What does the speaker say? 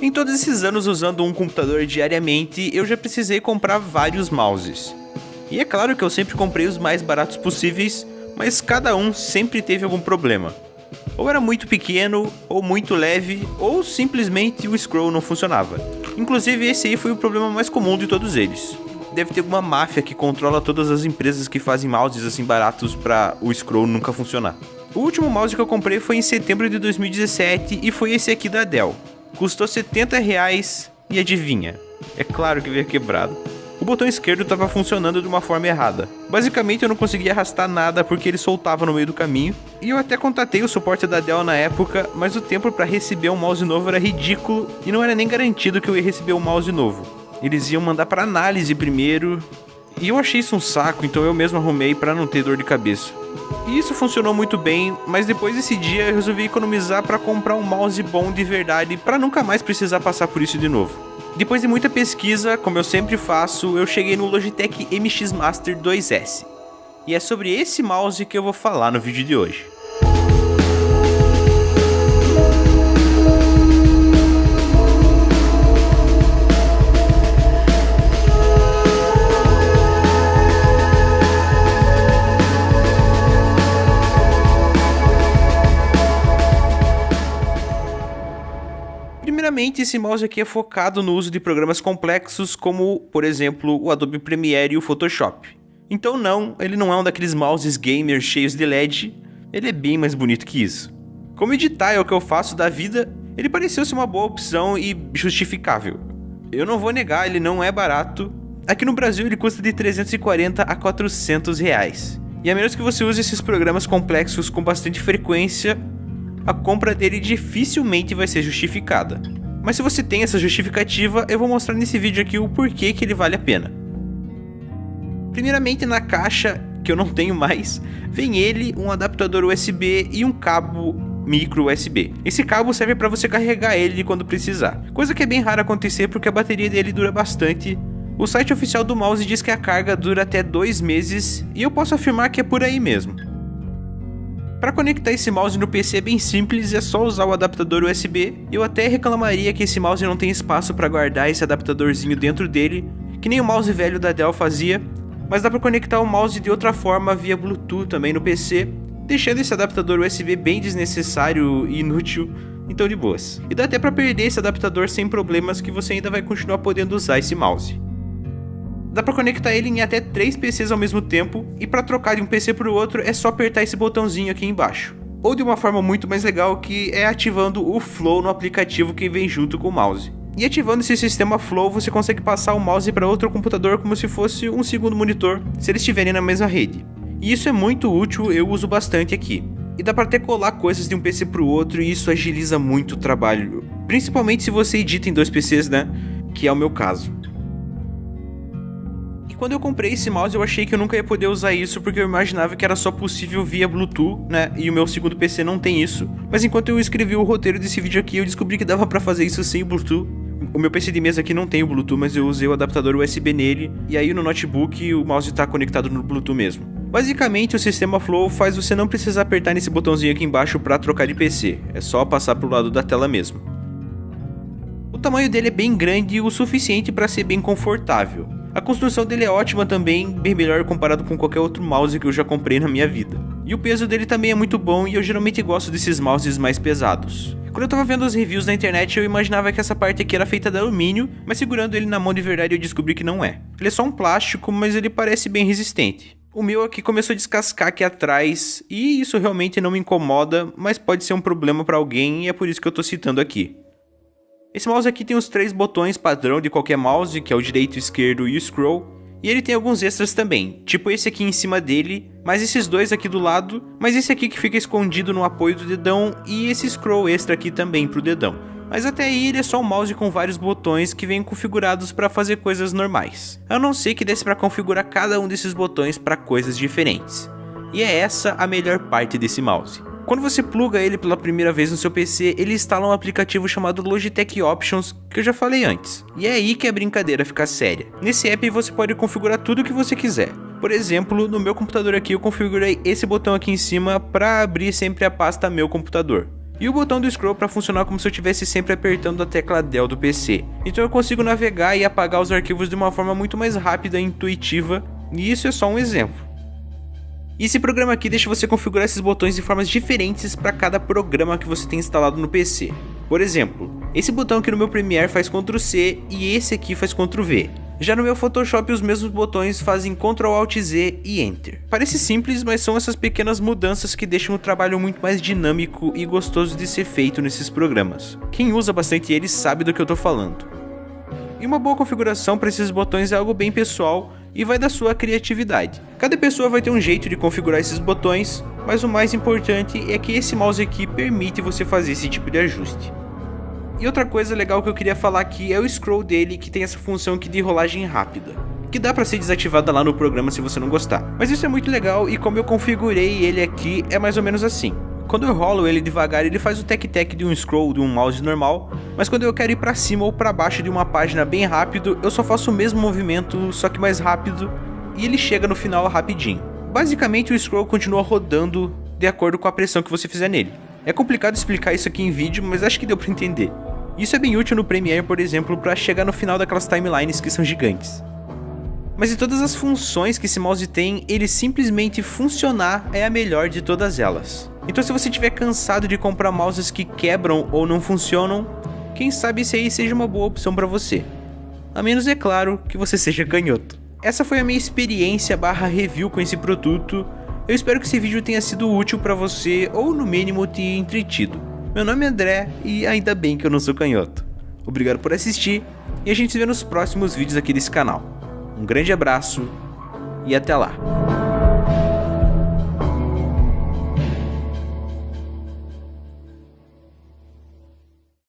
Em todos esses anos usando um computador diariamente, eu já precisei comprar vários mouses. E é claro que eu sempre comprei os mais baratos possíveis, mas cada um sempre teve algum problema. Ou era muito pequeno, ou muito leve, ou simplesmente o scroll não funcionava. Inclusive esse aí foi o problema mais comum de todos eles. Deve ter alguma máfia que controla todas as empresas que fazem mouses assim baratos para o scroll nunca funcionar. O último mouse que eu comprei foi em setembro de 2017 e foi esse aqui da Dell. Custou 70 reais e adivinha? É claro que veio quebrado o botão esquerdo estava funcionando de uma forma errada. Basicamente eu não conseguia arrastar nada porque ele soltava no meio do caminho, e eu até contatei o suporte da Dell na época, mas o tempo para receber um mouse novo era ridículo e não era nem garantido que eu ia receber um mouse novo. Eles iam mandar para análise primeiro, e eu achei isso um saco, então eu mesmo arrumei para não ter dor de cabeça. E isso funcionou muito bem, mas depois desse dia eu resolvi economizar para comprar um mouse bom de verdade para nunca mais precisar passar por isso de novo. Depois de muita pesquisa, como eu sempre faço, eu cheguei no Logitech MX Master 2S. E é sobre esse mouse que eu vou falar no vídeo de hoje. Primeiramente, esse mouse aqui é focado no uso de programas complexos como, por exemplo, o Adobe Premiere e o Photoshop. Então não, ele não é um daqueles mouses gamers cheios de LED, ele é bem mais bonito que isso. Como editar é o que eu faço da vida, ele pareceu ser uma boa opção e justificável. Eu não vou negar, ele não é barato. Aqui no Brasil ele custa de 340 a 400 reais. E a menos que você use esses programas complexos com bastante frequência, a compra dele dificilmente vai ser justificada. Mas se você tem essa justificativa, eu vou mostrar nesse vídeo aqui o porquê que ele vale a pena. Primeiramente na caixa, que eu não tenho mais, vem ele, um adaptador USB e um cabo micro USB. Esse cabo serve para você carregar ele quando precisar, coisa que é bem raro acontecer porque a bateria dele dura bastante. O site oficial do mouse diz que a carga dura até dois meses e eu posso afirmar que é por aí mesmo. Para conectar esse mouse no PC é bem simples, é só usar o adaptador USB. Eu até reclamaria que esse mouse não tem espaço para guardar esse adaptadorzinho dentro dele, que nem o mouse velho da Dell fazia, mas dá para conectar o mouse de outra forma via Bluetooth também no PC, deixando esse adaptador USB bem desnecessário e inútil, então de boas. E dá até para perder esse adaptador sem problemas que você ainda vai continuar podendo usar esse mouse. Dá para conectar ele em até 3 PCs ao mesmo tempo, e para trocar de um PC para o outro é só apertar esse botãozinho aqui embaixo. Ou de uma forma muito mais legal que é ativando o Flow no aplicativo que vem junto com o mouse. E ativando esse sistema Flow, você consegue passar o mouse para outro computador como se fosse um segundo monitor, se eles estiverem na mesma rede. E isso é muito útil, eu uso bastante aqui. E dá para até colar coisas de um PC para o outro e isso agiliza muito o trabalho, principalmente se você edita em dois PCs, né? Que é o meu caso quando eu comprei esse mouse eu achei que eu nunca ia poder usar isso porque eu imaginava que era só possível via Bluetooth, né? E o meu segundo PC não tem isso. Mas enquanto eu escrevi o roteiro desse vídeo aqui, eu descobri que dava para fazer isso sem Bluetooth. O meu PC de mesa aqui não tem o Bluetooth, mas eu usei o adaptador USB nele, e aí no notebook o mouse está conectado no Bluetooth mesmo. Basicamente, o sistema Flow faz você não precisar apertar nesse botãozinho aqui embaixo para trocar de PC, é só passar para o lado da tela mesmo. O tamanho dele é bem grande o suficiente para ser bem confortável. A construção dele é ótima também, bem melhor comparado com qualquer outro mouse que eu já comprei na minha vida. E o peso dele também é muito bom e eu geralmente gosto desses mouses mais pesados. Quando eu tava vendo as reviews na internet eu imaginava que essa parte aqui era feita de alumínio, mas segurando ele na mão de verdade eu descobri que não é. Ele é só um plástico, mas ele parece bem resistente. O meu aqui começou a descascar aqui atrás, e isso realmente não me incomoda, mas pode ser um problema para alguém e é por isso que eu tô citando aqui. Esse mouse aqui tem os três botões padrão de qualquer mouse, que é o direito, o esquerdo e o scroll. E ele tem alguns extras também, tipo esse aqui em cima dele, mais esses dois aqui do lado, mas esse aqui que fica escondido no apoio do dedão e esse scroll extra aqui também pro dedão. Mas até aí ele é só um mouse com vários botões que vêm configurados para fazer coisas normais. A não ser que desse para configurar cada um desses botões para coisas diferentes. E é essa a melhor parte desse mouse. Quando você pluga ele pela primeira vez no seu PC, ele instala um aplicativo chamado Logitech Options, que eu já falei antes. E é aí que a brincadeira fica séria. Nesse app você pode configurar tudo o que você quiser. Por exemplo, no meu computador aqui eu configurei esse botão aqui em cima para abrir sempre a pasta meu computador. e o botão do scroll para funcionar como se eu estivesse sempre apertando a tecla Del do PC. Então eu consigo navegar e apagar os arquivos de uma forma muito mais rápida e intuitiva, e isso é só um exemplo. E esse programa aqui deixa você configurar esses botões de formas diferentes para cada programa que você tem instalado no PC. Por exemplo, esse botão aqui no meu Premiere faz Ctrl C e esse aqui faz Ctrl V. Já no meu Photoshop os mesmos botões fazem Ctrl Alt Z e Enter. Parece simples, mas são essas pequenas mudanças que deixam o trabalho muito mais dinâmico e gostoso de ser feito nesses programas. Quem usa bastante eles sabe do que eu tô falando. E uma boa configuração para esses botões é algo bem pessoal e vai da sua criatividade. Cada pessoa vai ter um jeito de configurar esses botões, mas o mais importante é que esse mouse aqui permite você fazer esse tipo de ajuste. E outra coisa legal que eu queria falar aqui é o scroll dele que tem essa função aqui de rolagem rápida. Que dá pra ser desativada lá no programa se você não gostar. Mas isso é muito legal e como eu configurei ele aqui é mais ou menos assim. Quando eu rolo ele devagar, ele faz o tec-tec de um scroll de um mouse normal, mas quando eu quero ir para cima ou para baixo de uma página bem rápido, eu só faço o mesmo movimento, só que mais rápido, e ele chega no final rapidinho. Basicamente o scroll continua rodando de acordo com a pressão que você fizer nele. É complicado explicar isso aqui em vídeo, mas acho que deu para entender. Isso é bem útil no Premiere, por exemplo, para chegar no final daquelas timelines que são gigantes. Mas de todas as funções que esse mouse tem, ele simplesmente funcionar é a melhor de todas elas. Então se você estiver cansado de comprar mouses que quebram ou não funcionam, quem sabe esse aí seja uma boa opção para você. A menos, é claro, que você seja canhoto. Essa foi a minha experiência barra review com esse produto. Eu espero que esse vídeo tenha sido útil para você ou no mínimo te entretido. Meu nome é André e ainda bem que eu não sou canhoto. Obrigado por assistir e a gente se vê nos próximos vídeos aqui desse canal. Um grande abraço e até lá.